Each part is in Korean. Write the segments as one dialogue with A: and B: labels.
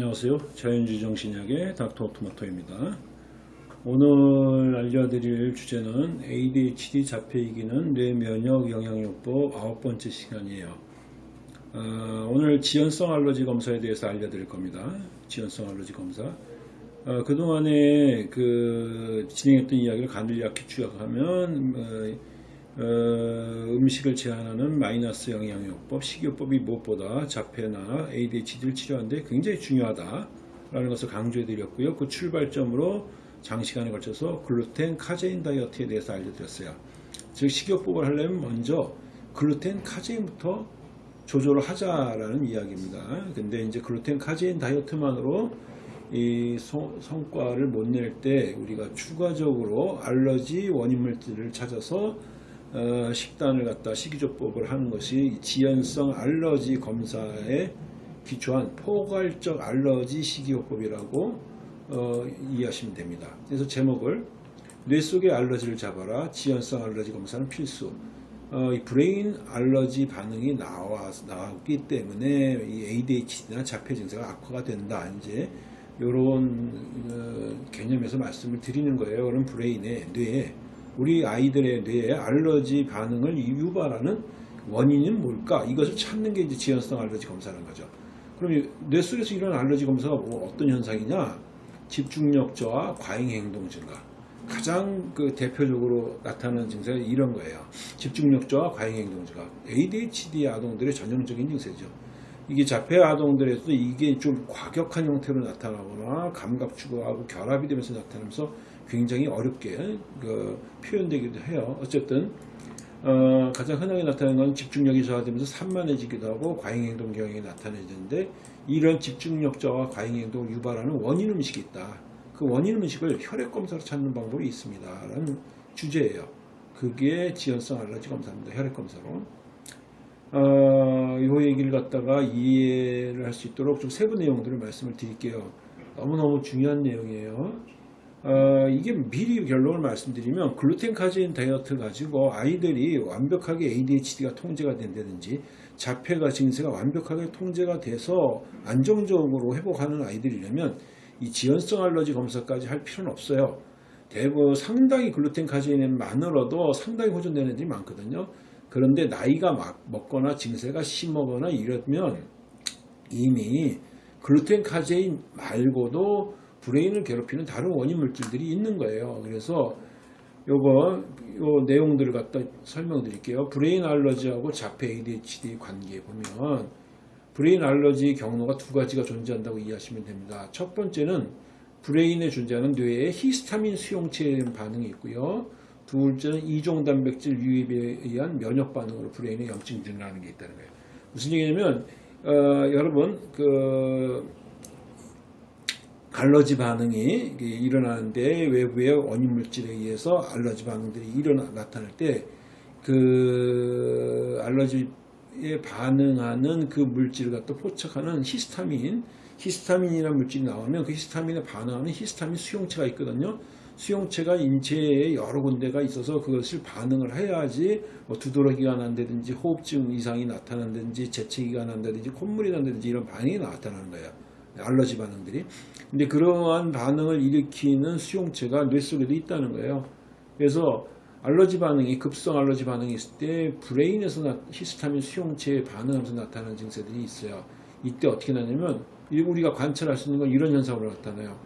A: 안녕하세요. 자연주의 정신약의 닥터 토마토입니다. 오늘 알려드릴 주제는 ADHD 자폐 이기는 뇌면역 영양요법 아홉 번째 시간이에요. 어, 오늘 지연성 알러지 검사에 대해서 알려드릴 겁니다. 지연성 알러지 검사. 어, 그동안에 그 진행했던 이야기를 간략히 추격하면 어, 어, 음식을 제한하는 마이너스 영양요법, 식이요법이 무엇보다 자폐나 ADHD를 치료하는데 굉장히 중요하다라는 것을 강조해 드렸고요. 그 출발점으로 장시간에 걸쳐서 글루텐, 카제인 다이어트에 대해서 알려드렸어요. 즉 식이요법을 하려면 먼저 글루텐, 카제인부터 조절을 하자라는 이야기입니다. 근데 이제 글루텐, 카제인 다이어트만으로 이 성과를 못 낼 때 우리가 추가적으로 알러지 원인 물질을 찾아서 어, 식단을 갖다 식이요법을 하는 것이 지연성 알러지 검사에 기초한 포괄적 알러지 식이요법이라고 어, 이해하시면 됩니다. 그래서 제목을 뇌 속의 알러지를 잡아라 지연성 알러지 검사는 필수 어, 이 brain 알러지 반응이 나와, 나왔기 때문에 이 ADHD나 자폐 증세가 악화가 된다. 이제 이런 어, 개념에서 말씀을 드리는 거예요. 그럼 brain의 뇌에 우리 아이들의 뇌에 알러지 반응을 유발하는 원인은 뭘까? 이것을 찾는 게 이제 지연성 알러지 검사라는 거죠. 그럼 뇌 속에서 이런 알러지 검사가 뭐 어떤 현상이냐? 집중력 저하, 과잉 행동 증가. 가장 그 대표적으로 나타나는 증세가 이런 거예요. 집중력 저하, 과잉 행동 증가. ADHD 아동들의 전형적인 증세죠. 이게 자폐 아동들에서도 이게 좀 과격한 형태로 나타나거나 감각 추구하고 결합이 되면서 나타나면서 굉장히 어렵게 그 표현되기도 해요. 어쨌든 어, 가장 흔하게 나타나는 건 집중력이 저하되면서 산만해지기도 하고 과잉행동 경향이 나타내는데 이런 집중력 저하 과잉행동을 유발하는 원인 음식이 있다. 그 원인 음식을 혈액 검사로 찾는 방법이 있습니다. 라는 주제예요. 그게 지연성 알러지 검사입니다. 혈액 검사로. 어, 이 얘기를 갖다가 이해를 할 수 있도록 좀 세부 내용들을 말씀을 드릴게요. 너무너무 중요한 내용이에요. 어, 이게 미리 결론을 말씀드리면 글루텐 카제인 다이어트 가지고 아이들이 완벽하게 ADHD가 통제가 된다든지 자폐가 증세가 완벽하게 통제가 돼서 안정적으로 회복하는 아이들이라면 이 지연성 알러지 검사까지 할 필요는 없어요. 대부분 상당히 글루텐 카제인만으로도 상당히 호전되는 애들이 많거든요. 그런데 나이가 막 먹거나 증세가 심하거나 이러면 이미 글루텐 카제인 말고도 brain을 괴롭히는 다른 원인 물질들이 있는 거예요. 그래서 요거 요 내용들을 갖다 설명드릴게요. brain 알러지하고 자폐 ADHD 관계에 보면 brain 알러지 경로가 두 가지가 존재한다고 이해하시면 됩니다. 첫 번째는 brain에 존재하는 뇌의 히스타민 수용체 반응이 있고요. 둘째는 이종 단백질 유입에 의한 면역 반응으로 brain에 염증이 일어나는 게 있다는 거예요. 무슨 얘기냐면 어, 여러분 그 알러지 반응이 일어나는데 외부의 원인 물질에 의해서 알러지 반응들이 일어나 나타날 때 그 알러지에 반응하는 그 물질을 갖다 포착하는 히스타민 히스타민이라는 물질이 나오면 그 히스타민에 반응하는 히스타민 수용체가 있거든요. 수용체가 인체에 여러 군데가 있어서 그것을 반응을 해야지 뭐 두드러기가 난다든지 호흡증 이상이 나타난다든지 재채기가 난다든지 콧물이 난다든지 이런 반응이 나타나는 거예요. 알러지 반응들이. 근데 그러한 반응을 일으키는 수용체가 뇌 속에도 있다는 거예요. 그래서 알러지 반응이 급성 알러지 반응이 있을 때 브레인에서 나, 히스타민 수용체에 반응하면서 나타나는 증세들이 있어요. 이때 어떻게 나냐면 우리가 관찰할 수 있는 건 이런 현상으로 나타나요.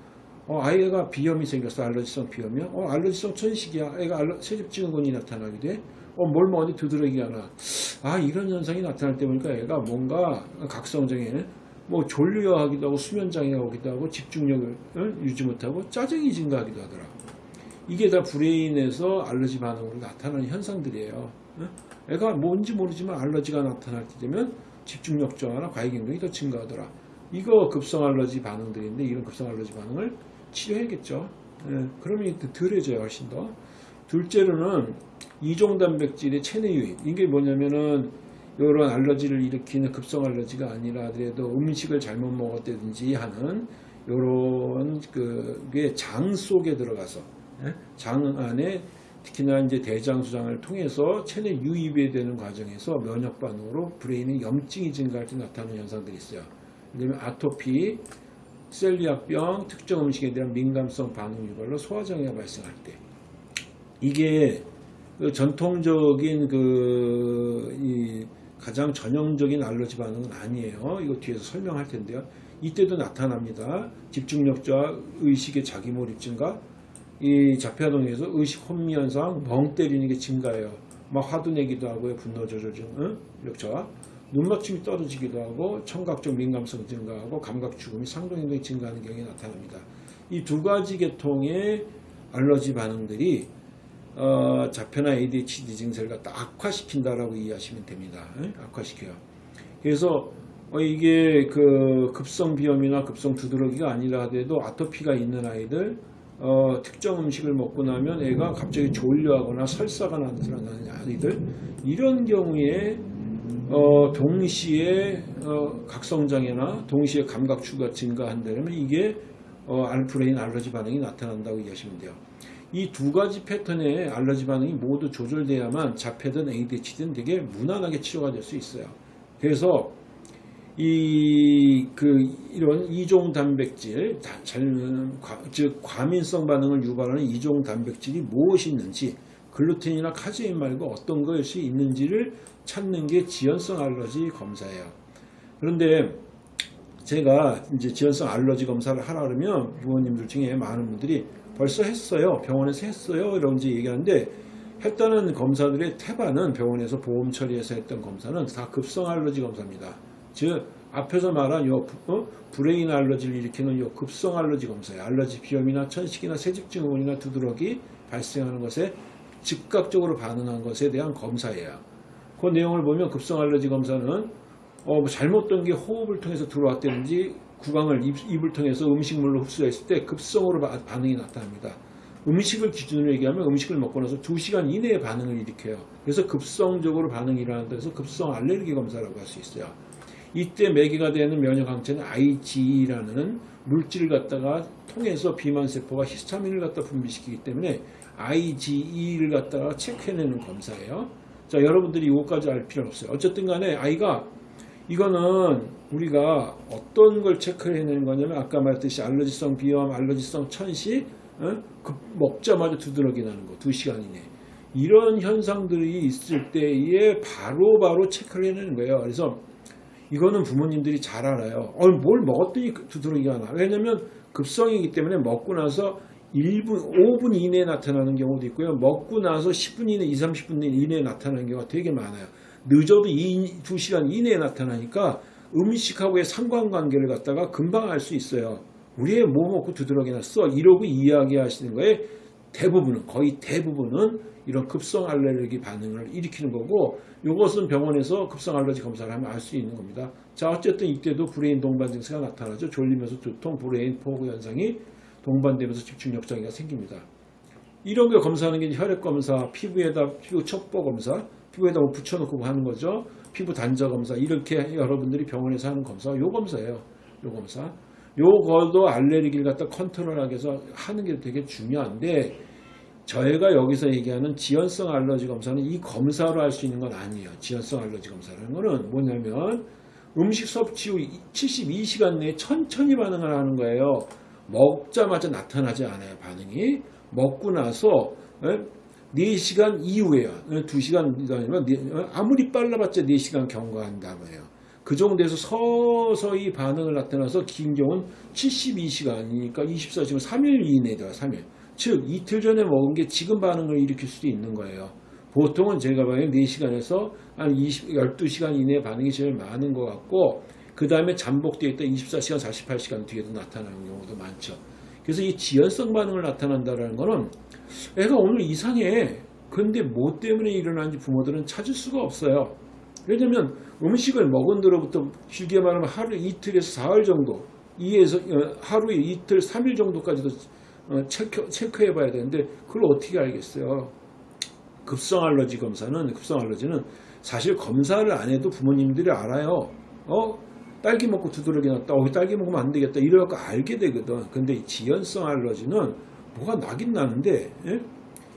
A: 어, 아이가 비염이 생겼어. 알러지성 비염이야. 어, 알러지성 천식이야. 애가 알러, 세집증후군이 나타나게 돼. 어, 뭘뭐 어디 두드러기가 나. 아, 이런 현상이 나타날 때 보니까 애가 뭔가 각성장애 뭐 졸려 하기도 하고 수면장애 오기도 하고 집중력을 유지 못하고 짜증이 증가하기도 하더라. 이게 다 브레인에서 알러지 반응으로 나타나는 현상들이에요. 애가 뭔지 모르지만 알러지가 나타날 때 되면 집중력 저하나 과잉행동이 더 증가하더라. 이거 급성 알러지 반응들인데 이런 급성 알러지 반응을 치료해야겠죠. 그러면 덜해져요 훨씬 더. 둘째로는 이종 단백질의 체내 유입. 이게 뭐냐면은 이런 알러지를 일으키는 급성 알러지가 아니라 하더라도 음식을 잘못 먹었다든지 하는 이런 그게 장 속에 들어가서 예? 장 안에 특히나 이제 대장 수장을 통해서 체내 유입이 되는 과정에서 면역 반응으로 브레인의 염증이 증가할 때 나타나는 현상들이 있어요. 그다음에 아토피, 셀리악병, 특정 음식에 대한 민감성 반응 유발로 소화장애가 발생할 때 이게 그 전통적인 그, 이 가장 전형적인 알러지 반응은 아니에요. 이거 뒤에서 설명할 텐데요. 이때도 나타납니다. 집중력자, 의식의 자기몰입 증가, 이 자폐아동에서 의식 혼미 현상, 멍 때리는 게 증가해요. 막 화도 내기도 하고요. 분노 조절 증, 응? 력자. 눈맞춤이 떨어지기도 하고 청각적 민감성 증가하고 감각 죽음이 상동행동이 증가하는 경우에 나타납니다. 이 두 가지 계통의 알러지 반응들이 어, 자폐나 ADHD 증세를 갖다 악화시킨다라고 이해하시면 됩니다. 응? 악화시켜요. 그래서 어, 이게 그 급성 비염이나 급성 두드러기가 아니라 하더라도 아토피가 있는 아이들 어, 특정 음식을 먹고 나면 애가 갑자기 졸려하거나 설사가 나타나는 아이들 이런 경우에 어, 동시에 어, 각성장애나 동시에 감각추가 증가한다면 이게 어, 알프레인 알러지 반응이 나타난다고 이해하시면 돼요. 이 두 가지 패턴의 알러지 반응이 모두 조절돼야만 자폐든 ADHD는 되게 무난하게 치료가 될 수 있어요. 그래서 이, 그, 이런 이종 단백질, 즉, 과민성 반응을 유발하는 이종 단백질이 무엇이 있는지, 글루텐이나 카제인 말고 어떤 것이 있는지를 찾는 게 지연성 알러지 검사예요. 그런데 제가 이제 지연성 알러지 검사를 하라 그러면 부모님들 중에 많은 분들이 벌써 했어요. 병원에서 했어요. 이런 이제 얘기하는데 했다는 검사들의 태반은 병원에서 보험 처리해서 했던 검사는 다 급성 알러지 검사입니다. 즉 앞에서 말한 요 어? brain 알러지를 일으키는 요 급성 알러지 검사예요. 알러지 비염이나 천식이나 새집 증후군이나 두드러기 발생하는 것에 즉각적으로 반응한 것에 대한 검사예요. 그 내용을 보면 급성 알러지 검사는 어, 뭐 잘못된 게 호흡을 통해서 들어왔다든지 구강을 입, 입을 통해서 음식물로 흡수했을 때 급성으로 바- 반응이 나타납니다. 음식을 기준으로 얘기하면 음식을 먹고 나서 2시간 이내에 반응을 일으켜요. 그래서 급성적으로 반응이 일어난다 해서 급성 알레르기 검사라고 할 수 있어요. 이때 매개가 되는 면역 항체는 IgE라는 물질을 갖다가 통해서 비만 세포가 히스타민을 갖다 분비시키기 때문에 IgE를 갖다가 체크해내는 검사예요. 자, 여러분들이 이것까지 알 필요는 없어요. 어쨌든 간에 아이가 이거는 우리가 어떤 걸 체크를 해내는 거냐면 아까 말했듯이 알러지성 비염, 알러지성 천식, 어? 그 먹자마자 두드러기 나는 거, 2시간 이내. 이런 현상들이 있을 때에 바로 바로 체크를 해내는 거예요. 그래서 이거는 부모님들이 잘 알아요. 어, 뭘 먹었더니 두드러기가 나. 왜냐면 급성이기 때문에 먹고 나서 1분, 5분 이내에 나타나는 경우도 있고요. 먹고 나서 10분 이내, 2, 30분 이내에 나타나는 경우가 되게 많아요. 늦어도 2, 2시간 이내에 나타나니까 음식하고의 상관관계를 갖다가 금방 알 수 있어요. 우리 애 뭐 먹고 두드러기 났어? 이러고 이야기하시는 거에 대부분은, 거의 대부분은 이런 급성 알레르기 반응을 일으키는 거고 이것은 병원에서 급성 알러지 검사를 하면 알 수 있는 겁니다. 자 어쨌든 이때도 brain 동반 증세가 나타나죠. 졸리면서 두통, brain fog 현상이 동반되면서 집중력 장애가 생깁니다. 이런 걸 검사하는 게 혈액 검사, 피부에다 피부 첩포 검사, 피부에다 뭐 붙여놓고 하는 거죠. 피부 단자 검사 이렇게 여러분들이 병원에서 하는 검사, 요 검사예요. 요 검사. 요거도 알레르기를 갖다 컨트롤하기 위해서 하는 게 되게 중요한데 저희가 여기서 얘기하는 지연성 알러지 검사는 이 검사로 할 수 있는 건 아니에요. 지연성 알러지 검사라는 거는 뭐냐면 음식 섭취 후 72시간 내에 천천히 반응을 하는 거예요. 먹자마자 나타나지 않아요. 반응이. 먹고 나서 예? 4시간 이후에요. 2시간 아니면 아무리 빨라봤자 4시간 경과한다고요. 그 정도에서 서서히 반응을 나타나서 긴 경우는 72시간이니까 24시간 3일 이내다. 3일. 즉 이틀 전에 먹은 게 지금 반응을 일으킬 수도 있는 거예요. 보통은 제가 봐요 4시간에서 한 20, 12시간 이내 반응이 제일 많은 것 같고 그 다음에 잠복되어 있다 24시간 48시간 뒤에도 나타나는 경우도 많죠. 그래서 이 지연성 반응을 나타난다는 거는 애가 오늘 이상해. 근데 뭐 때문에 일어나는지 부모들은 찾을 수가 없어요. 왜냐면 음식을 먹은 뒤로부터 길게 말하면 하루 이틀에서 사흘 정도 이에서 어, 하루에 이틀 3일 정도까지도 어, 체크, 체크해 봐야 되는데 그걸 어떻게 알겠어요? 급성 알러지 검사는 급성 알러지는 사실 검사를 안 해도 부모님들이 알아요. 어? 딸기 먹고 두드러기 났다. 어, 딸기 먹으면 안 되겠다. 이래갖고 알게 되거든. 근데 이 지연성 알러지는 뭐가 나긴 나는데 예?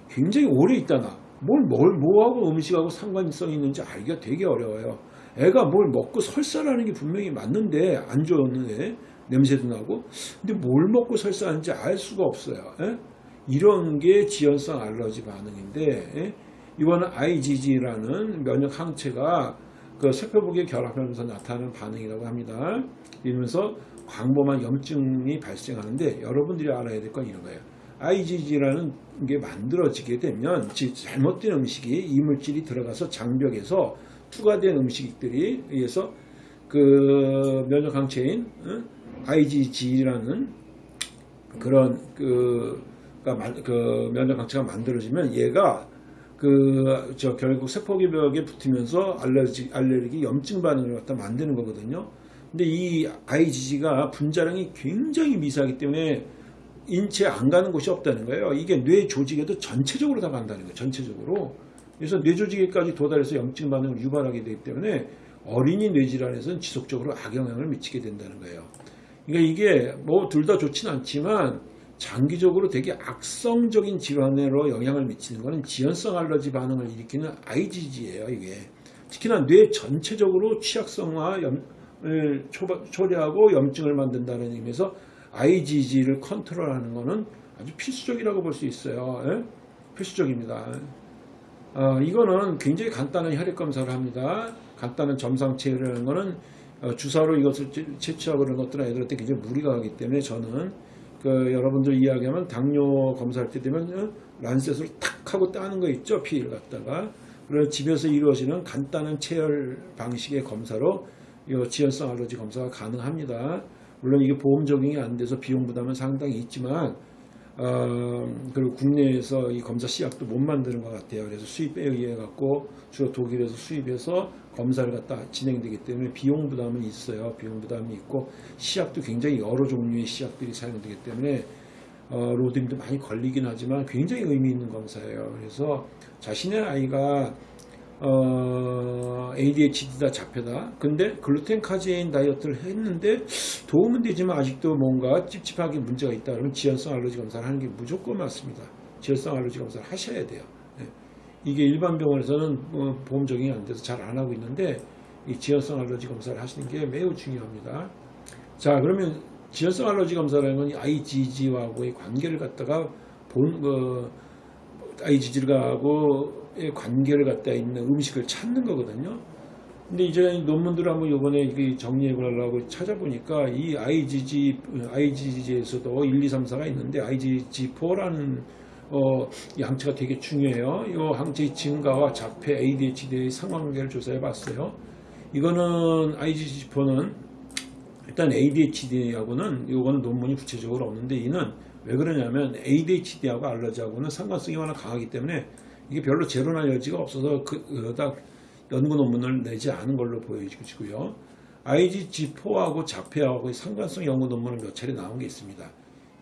A: 굉장히 오래 있다 나. 뭘, 뭘, 뭐하고 음식하고 상관성이 있는지 알기가 되게 어려워요. 애가 뭘 먹고 설사라는 게 분명히 맞는데 안 좋은데 냄새도 나고 근데 뭘 먹고 설사하는지 알 수가 없어요. 예? 이런 게 지연성 알러지 반응인데 예? 이거는 IgG라는 면역 항체가 그 세포복에 결합하면서 나타나는 반응이라고 합니다. 이러면서 광범한 염증이 발생하는데 여러분들이 알아야 될 건 이런 거예요. IgG라는 게 만들어지게 되면 즉 잘못된 음식이 이물질이 들어가서 장벽에서 투과된 음식들이 의해서 그 면역 항체인 IgG라는 그런 그, 그 면역 항체가 만들어지면 얘가 그 저 결국 세포기벽에 붙으면서 알레르기 알레르기 염증 반응을 갖다 만드는 거거든요. 근데 이 IgG가 분자량이 굉장히 미세하기 때문에 인체에 안 가는 곳이 없다는 거예요. 이게 뇌 조직에도 전체적으로 다 간다는 거예요. 전체적으로. 그래서 뇌 조직에까지 도달해서 염증 반응을 유발하게 되기 때문에 어린이 뇌질환에서는 지속적으로 악영향을 미치게 된다는 거예요. 그러니까 이게 뭐 둘 다 좋진 않지만 장기적으로 되게 악성적인 질환으로 영향을 미치는 것은 지연성 알러지 반응을 일으키는 IgG예요. 이게 특히나 뇌 전체적으로 취약성화를 초래하고 염증을 만든다는 의미에서 IgG를 컨트롤하는 것은 아주 필수적이라고 볼 수 있어요. 예? 필수적입니다. 어, 이거는 굉장히 간단한 혈액 검사를 합니다. 간단한 점상 체열이라는 것은 어, 주사로 이것을 채취하고 그런 것들은 애들한테 굉장히 무리가 가기 때문에 저는 그 여러분들 이야기하면 당뇨 검사할 때 되면 어, 란셋으로 탁 하고 따는 거 있죠 피를 갖다가 그래서 집에서 이루어지는 간단한 체열 방식의 검사로 이 지연성 알러지 검사가 가능합니다. 물론 이게 보험 적용이 안 돼서 비용 부담은 상당히 있지만 어, 그리고 국내에서 이 검사 시약도 못 만드는 것 같아요. 그래서 수입에 의해 갖고 주로 독일에서 수입해서 검사를 갖다 진행되기 때문에 비용 부담은 있어요. 비용 부담이 있고 시약도 굉장히 여러 종류의 시약들이 사용되기 때문에 어, 로딩도 많이 걸리긴 하지만 굉장히 의미 있는 검사예요. 그래서 자신의 아이가 어, ADHD다 잡혀다. 근데 글루텐 카제인 다이어트를 했는데 도움은 되지만 아직도 뭔가 찝찝하게 문제가 있다. 그러면 지연성 알러지 검사를 하는 게 무조건 맞습니다. 지연성 알러지 검사를 하셔야 돼요. 네. 이게 일반 병원에서는 어, 보험 적용이 안 돼서 잘 안 하고 있는데 이 지연성 알러지 검사를 하시는 게 매우 중요합니다. 자 그러면 지연성 알러지 검사라는 건 IgG와의 관계를 갖다가 본, 그, IgG하고 관계를 갖다 있는 음식을 찾는 거거든요. 근데 이제 논문들 한번 요번에 정리해 보려고 찾아보니까 이 IgG, IgG에서도 1, 2, 3, 4가 있는데 IgG4라는 어, 이 항체가 되게 중요해요. 이 항체의 증가와 자폐 ADHD의 상관관계를 조사해 봤어요. 이거는 IgG4는 일단 ADHD하고는 이거는 논문이 구체적으로 없는데 이는 왜 그러냐면 ADHD하고 알러지하고는 상관성이 워낙 강하기 때문에 이게 별로 재론할 여지가 없어서 그다지 연구 논문을 내지 않은 걸로 보여지고요. IgG4하고 자폐하고 상관성 연구 논문은 몇 차례 나온 게 있습니다.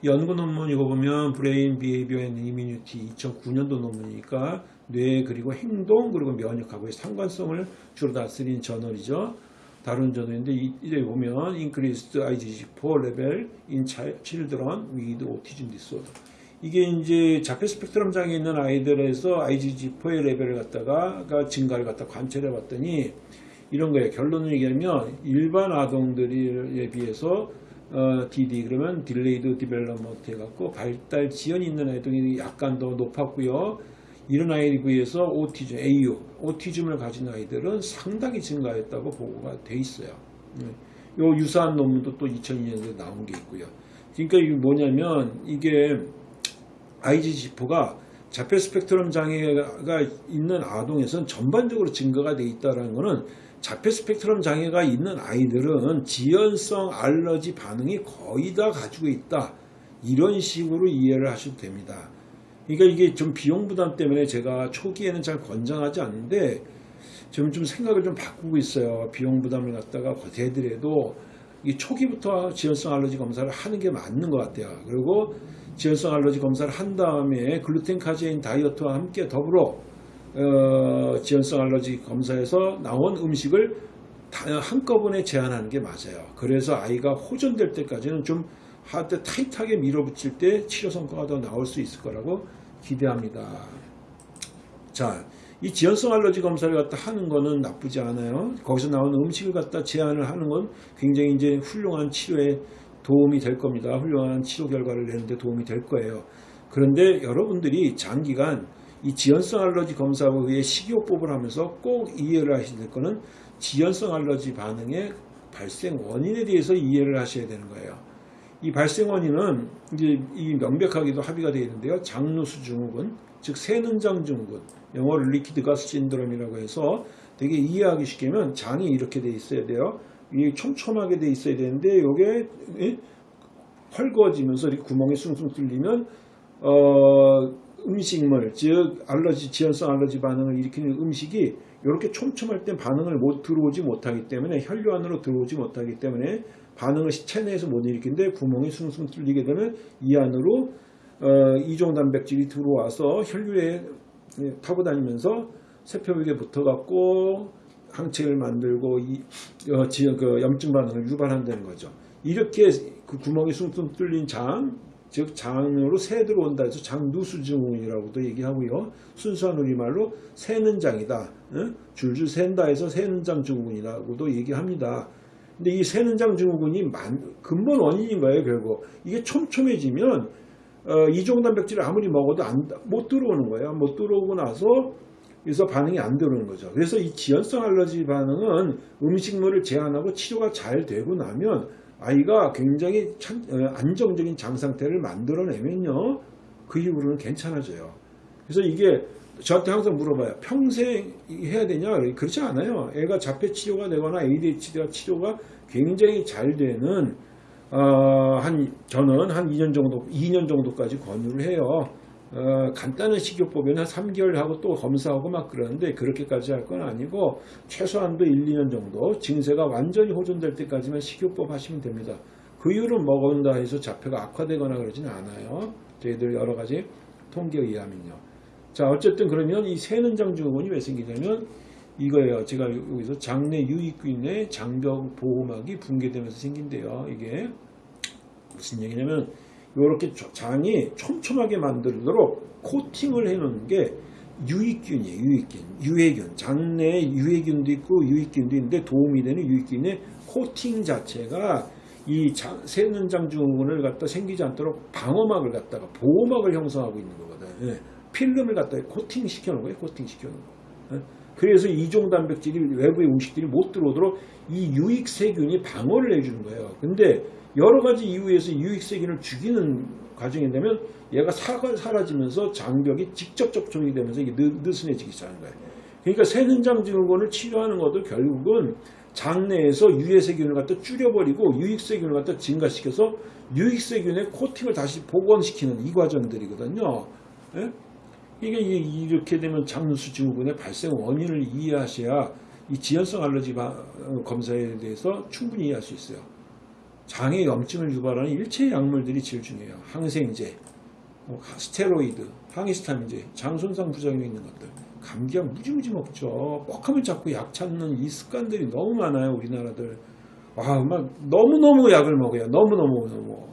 A: 연구 논문 이거 보면 Brain Behavior and Immunity 2009년도 논문이니까 뇌 그리고 행동 그리고 면역하고의 상관성을 주로 다룬 저널이죠. 다른 저널인데 이제 보면 increased IgG4 level in children with autism disorder 이게 이제 자폐 스펙트럼 장애 있는 아이들에서 IgG4의 레벨을 갖다가 증가를 갖다 관찰해 봤더니 이런 거예요. 결론을 얘기하면 일반 아동들에 비해서 어, DD 그러면 delayed development 해갖고 발달 지연이 있는 아이들이 약간 더 높았고요. 이런 아이에 비해서 오티즘, AU, 오티즘을 가진 아이들은 상당히 증가했다고 보고가 돼 있어요. 요 유사한 논문도 또 2002년도에 나온 게 있고요. 그러니까 이게 뭐냐면 이게 IgG4가 자폐 스펙트럼 장애가 있는 아동에서는 전반적으로 증가가 돼 있다는 것은 자폐 스펙트럼 장애가 있는 아이들은 지연성 알러지 반응이 거의 다 가지고 있다. 이런 식으로 이해를 하셔도 됩니다. 그러니까 이게 좀 비용 부담 때문에 제가 초기에는 잘 권장하지 않는데 지금 좀 생각을 좀 바꾸고 있어요. 비용 부담을 갖다가 버텨더라도 이 초기부터 지연성 알러지 검사를 하는 게 맞는 것 같아요. 그리고 지연성 알러지 검사를 한 다음에 글루텐 카제인 다이어트와 함께 더불어 어, 지연성 알러지 검사에서 나온 음식을 한꺼번에 제한하는 게 맞아요. 그래서 아이가 호전될 때까지는 좀 하드 타이트하게 밀어붙일 때 치료 성과가 더 나올 수 있을 거라고 기대합니다. 자, 이 지연성 알러지 검사를 갖다 하는 거는 나쁘지 않아요. 거기서 나오는 음식을 갖다 제한을 하는 건 굉장히 이제 훌륭한 치료의 도움이 될 겁니다. 훌륭한 치료 결과를 내는데 도움이 될 거예요. 그런데 여러분들이 장기간 이 지연성 알러지 검사의 식이요법을 하면서 꼭 이해를 하셔야 될 거는 지연성 알러지 반응의 발생 원인에 대해서 이해를 하셔야 되는 거예요. 이 발생 원인은 이제 이 명백하게도 합의가 되어 있는데요. 장누수 증후군, 즉 새는장 증후군, 영어로 leaky gut syndrome이라고 해서 되게 이해하기 쉽게면 장이 이렇게 돼 있어야 돼요. 이 촘촘하게 돼 있어야 되는데 이게 헐거워지면서 이렇게 구멍이 숭숭 뚫리면 어, 음식물, 즉 알러지 지연성 알러지 반응을 일으키는 음식이 이렇게 촘촘할 땐 반응을 못 들어오지 못하기 때문에 혈류 안으로 들어오지 못하기 때문에 반응을 체내에서 못 일으키는데 구멍이 숭숭 뚫리게 되면 이 안으로 어, 이종 단백질이 들어와서 혈류에 타고 다니면서 세포벽에 붙어갖고 항체를 만들고 이, 어, 지, 그 염증 반응을 유발한다는 거죠. 이렇게 그 구멍이 숭숭 뚫린 장, 즉 장으로 새 들어온다 해서 장누수 증후군이라고도 얘기하고요. 순수한 우리말로 새는 장이다. 응? 줄줄 샌다 해서 새는 장 증후군이라고도 얘기합니다. 근데 이 새는 장 증후군이 만, 근본 원인인 거예요, 결국. 이게 촘촘해지면 어, 이종 단백질을 아무리 먹어도 안, 못 들어오는 거예요. 못 들어오고 나서 그래서 반응이 안 들어오는 거죠. 그래서 이 지연성 알러지 반응은 음식물을 제한하고 치료가 잘 되고 나면 아이가 굉장히 참, 어, 안정적인 장 상태를 만들어내면요. 그 이후로는 괜찮아져요. 그래서 이게 저한테 항상 물어봐요. 평생 해야 되냐? 그렇지 않아요. 애가 자폐 치료가 되거나 ADHD 치료가 굉장히 잘 되는 어, 한 저는 한 2년 정도 2년 정도까지 권유를 해요. 어, 간단한 식이요법에는 한 3개월 하고 또 검사하고 막 그러는데 그렇게까지 할 건 아니고 최소한도 1, 2년 정도 증세가 완전히 호전될 때까지만 식이요법 하시면 됩니다. 그 이후로 먹은다 해서 자폐가 악화되거나 그러지는 않아요. 저희들 여러 가지 통계에 의하면요. 자 어쨌든 그러면 이 새는장 증후군이 왜 생기냐면 이거예요. 제가 여기서 장내 유익균의 장벽 보호막이 붕괴되면서 생긴대요. 이게 무슨 얘기냐면 이렇게 장이 촘촘하게 만들도록 코팅을 해놓는 게 유익균이에요. 유익균, 유해균. 장내에 유해균도 있고 유익균도 있는데 도움이 되는 유익균의 코팅 자체가 이 장, 새는장 증후군을 갖다 생기지 않도록 방어막을 갖다가 보호막을 형성하고 있는 거거든. 요 필름을 갖다 코팅 시켜 놓은 거예요. 코팅 시켜 놓은 거. 예? 그래서 이종 단백질이 외부의 음식들이 못 들어오도록 이 유익 세균이 방어를 해주는 거예요. 근데 여러 가지 이유에서 유익 세균을 죽이는 과정이 되면 얘가 사가 사라지면서 장벽이 직접 접촉이 되면서 이게 느, 느슨해지기 시작하는 거예요. 그러니까 새는장 증후군을 치료하는 것도 결국은 장내에서 유해 세균을 갖다 줄여버리고 유익 세균을 갖다 증가시켜서 유익 세균의 코팅을 다시 복원시키는 이 과정들이거든요. 예? 이게 이렇게 되면 장누수 증후군의 발생 원인을 이해하셔야 이 지연성 알러지 검사에 대해서 충분히 이해할 수 있어요. 장의 염증을 유발하는 일체 약물들이 제일 중요해요. 항생제, 뭐 스테로이드, 항히스타민제, 장 손상 부작용이 있는 것들. 감기약 무지무지 먹죠. 뻑하면 자꾸 약 찾는 이 습관들이 너무 많아요. 우리나라들. 와, 막 너무너무 약을 먹어요. 너무너무너무.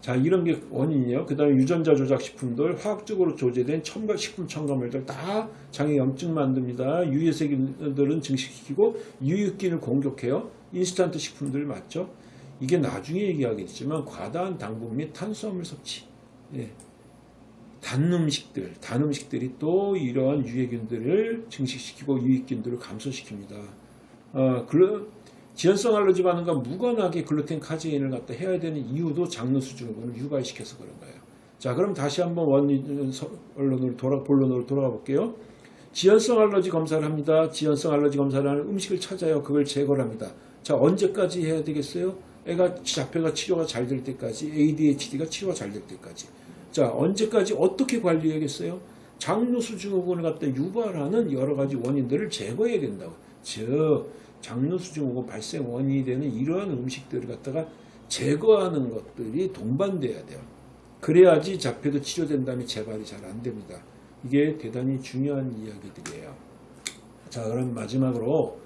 A: 자, 이런 게 원인이에요. 그 다음에 유전자 조작 식품들, 화학적으로 조제된 첨가, 식품 첨가물들 다 장에 염증 만듭니다. 유해세균들은 증식시키고 유익균을 공격해요. 인스턴트 식품들 맞죠? 이게 나중에 얘기하겠지만 과다한 당분 및 탄수화물 섭취. 예. 단 음식들, 단 음식들이 또 이러한 유해균들을 증식시키고 유익균들을 감소시킵니다. 어, 그 지연성 알러지 반응과 무관하게 글루텐 카제인을 갖다 해야 되는 이유도 장누수 증후군을 유발시켜서 그런 거예요. 자, 그럼 다시 한번 원론 언론으로 돌아 본론으로 돌아가 볼게요. 지연성 알러지 검사를 합니다. 지연성 알러지 검사를 하는 음식을 찾아요. 그걸 제거를 합니다. 자, 언제까지 해야 되겠어요? 애가 자폐가 치료가 잘 될 때까지, ADHD가 치료가 잘 될 때까지. 자, 언제까지 어떻게 관리해야겠어요? 장누수 증후군을 갖다 유발하는 여러 가지 원인들을 제거해야 된다고. 즉, 장누수 증후군 발생 원인이 되는 이러한 음식들을 갖다가 제거하는 것들이 동반돼야 돼요. 그래야지 자폐도 치료된다면 재발이 잘 안 됩니다. 이게 대단히 중요한 이야기들이에요. 자, 그럼 마지막으로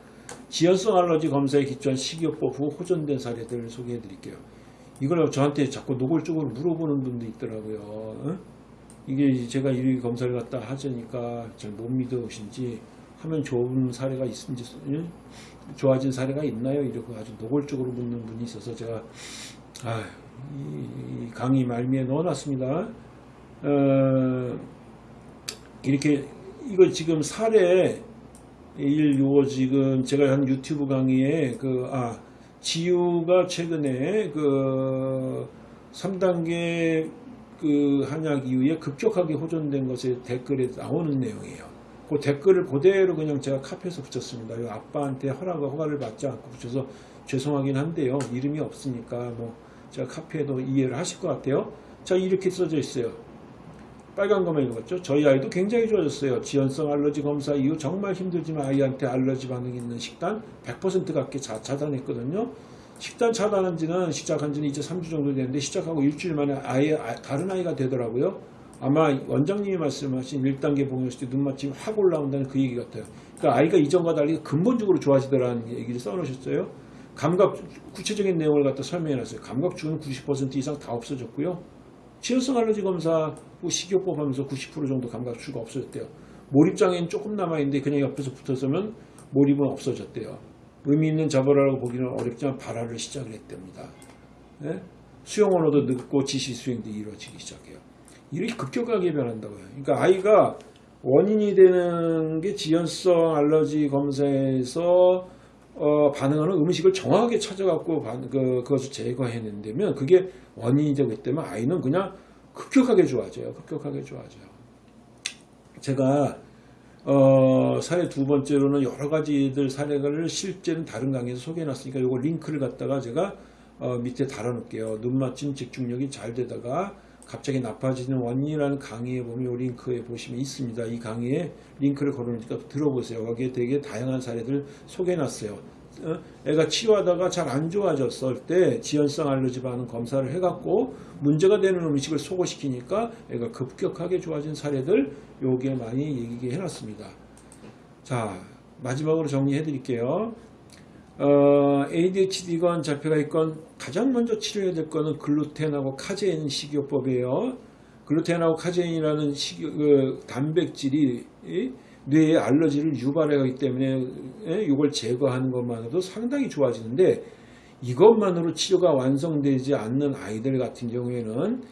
A: 지연성 알러지 검사에 기초한 식이요법 후 호전된 사례들을 소개해 드릴게요. 이걸 저한테 자꾸 노골적으로 물어보는 분도 있더라고요. 응? 이게 제가 이 검사를 갖다 하자니까 잘 못 믿으신지 하면 좋은 사례가 있는지 좋아진 사례가 있나요? 이렇게 아주 노골적으로 묻는 분이 있어서 제가 아, 이, 이 강의 말미에 넣어놨습니다. 어, 이렇게 이거 지금 사례 일 요거 지금 제가 한 유튜브 강의에 그 아 지유가 최근에 그 3단계 그 한약 이후에 급격하게 호전된 것에 댓글에 나오는 내용이에요. 그 댓글을 그대로 그냥 제가 카피해서 붙였습니다. 이 아빠한테 허락과 허가를 받지 않고 붙여서 죄송하긴 한데요. 이름이 없으니까 뭐 제가 카피해도 이해를 하실 것 같아요. 자 이렇게 써져 있어요. 빨간 거만 읽었죠. 저희 아이도 굉장히 좋아졌어요. 지연성 알러지 검사 이후 정말 힘들지만 아이한테 알러지 반응이 있는 식단 100% 갖게 자, 차단했거든요. 식단 차단한 지는 시작한 지는 이제 3주 정도 됐는데 시작하고 일주일 만에 아예 아- 다른 아이가 되더라고요. 아마 원장님이 말씀하신 1단계 봉였을 때 눈맞춤이 확 올라온다는 그 얘기 같아요. 그러니까 아이가 이전과 달리 근본적으로 좋아지더라는 얘기를 써놓으셨어요. 감각, 구체적인 내용을 갖다 설명해 놨어요. 감각 주는 90% 이상 다 없어졌고요. 지연성 알러지 검사 후 식이요법 하면서 90% 정도 감각주가 없어졌대요. 몰입장애는 조금 남아있는데 그냥 옆에서 붙어서면 몰입은 없어졌대요. 의미 있는 자발하라고 보기는 어렵지만 발화를 시작을 했답니다. 예? 수용 언어도 늦고 지시 수행도 이루어지기 시작해요. 이렇게 급격하게 변한다고요. 그러니까 아이가 원인이 되는 게 지연성 알러지 검사에서 어, 반응하는 음식을 정확하게 찾아갖고 반- 그, 그것을 제거해낸다면 그게 원인이 되기 때문에 아이는 그냥 급격하게 좋아져요. 급격하게 좋아져요. 제가 어, 사례 두 번째로는 여러 가지들 사례를 실제는 다른 강의에서 소개해놨으니까 이거 링크를 갖다가 제가 어, 밑에 달아놓을게요. 눈 맞춤 집중력이 잘 되다가 갑자기 나빠지는 원인이라는 강의에 보면 이 링크에 보시면 있습니다. 이 강의에 링크를 걸어놓으니까 들어보세요. 거기에 되게 다양한 사례들 소개해놨어요. 어? 애가 치료하다가 잘 안 좋아졌을 때 지연성 알러지 반응 검사를 해갖고 문제가 되는 음식을 소거시키니까 애가 급격하게 좋아진 사례들 요게 많이 얘기해 놨습니다. 자 마지막으로 정리해 드릴게요. 어, ADHD건 자폐가 있건 가장 먼저 치료해야 될 거는 글루텐하고 카제인 식이요법이에요. 글루텐하고 카제인이라는 식이, 그 단백질이 이 뇌에 알러지를 유발하기 때문에 예, 이걸 제거하는 것만으로도 상당히 좋아지는데 이것만으로 치료가 완성되지 않는 아이들 같은 경우에는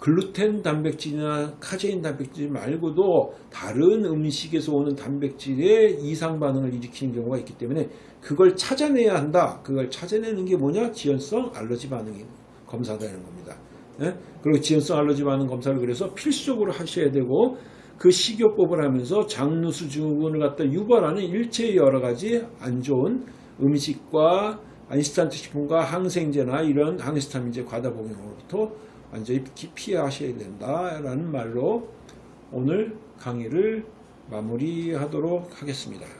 A: 글루텐 단백질이나 카제인 단백질 말고도 다른 음식에서 오는 단백질의 이상 반응을 일으키는 경우가 있기 때문에 그걸 찾아내야 한다. 그걸 찾아내는 게 뭐냐? 지연성 알러지 반응이 검사되는 겁니다. 예? 그리고 지연성 알러지 반응 검사를 그래서 필수적으로 하셔야 되고 그 식이요법을 하면서 장누수 증후군을 갖다 유발하는 일체의 여러 가지 안 좋은 음식과 안시스탄트 식품과 항생제나 이런 항히스타민제 과다 복용으로부터 완전히 피하셔야 된다라는 말로 오늘 강의를 마무리하도록 하겠습니다.